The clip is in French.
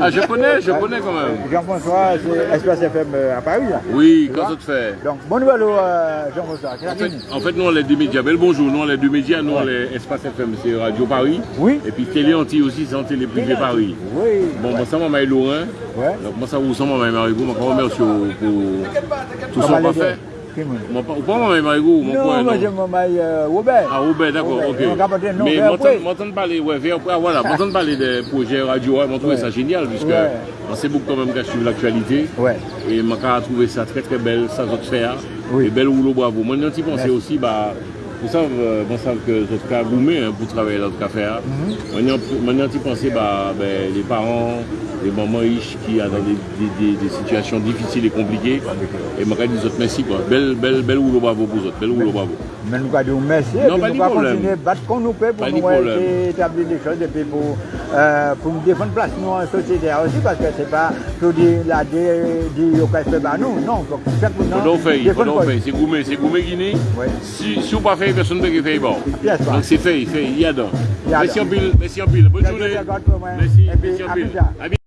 Ah, je connais, je connais quand même. Jean-François, c'est Espace FM euh, à Paris. Là. Oui, quand ça te fait. Donc, bon nouvel, euh, Jean-François. En fait, en fait, nous, on est deux médias. Bel bonjour, nous, on est deux médias. Nous, on est Espace FM, c'est Radio Paris. Oui. Et puis Télé Anti aussi, c'est en Télé Privé Paris. Oui. Bon, moi, ça, moi, je Laurent. Ouais. Donc, moi, ça vous ressemble, moi, Marigot. Moi, je remercie pour tout ce Comment qu'on a les fait. Qui me- Moi, pas, ou pas moi, Marigot, mon Non, point, moi, non. je m'appelle Robert. Ah, Robert, d'accord, Robert. ok. Après, ah, voilà, m'entendre parler des projets radio, puisque Ouais. on sait beaucoup quand même qu'à suivre l'actualité. Ouais. Et moi, j'ai trouvé ça très très belle, ça, votre faire. Oui. Et belle rouleau, bravo. Moi, j'ai pensé Merci. aussi, bah, pour ça, euh, bon, ça que votre cas gourmet hein, pour travailler dans le café. hein. Mhm. Moi, j'ai pensé, bah, ben, les parents, les mamans riches qui sont dans des, des- des- des situations difficiles et compliquées. Et je dis autres merci, quoi. Belle, belle, belle rouleau, bravo pour vous autres. Belle rouleau, bravo. Mais nous allons dire merci. Non, pas de nous problème. continuer à battre comme nous peut pour Pas nous établir des choses et puis pour, euh, pour nous défendre place nous en société aussi parce que c'est pas tout dire la dire au fait par nous. Non, donc donc quoi. faire. C'est gourmet, c'est gourmet Guinée. Si, vous pas fait, personne ne peut faire bon. Bien sûr. Donc c'est fait, fait, il y a donc. Il y a Merci donc. en pile, merci en pile. Bonne Merci, journée. Gott, pour moi. Merci, Et puis, merci en à plus pile. tard. À bientôt.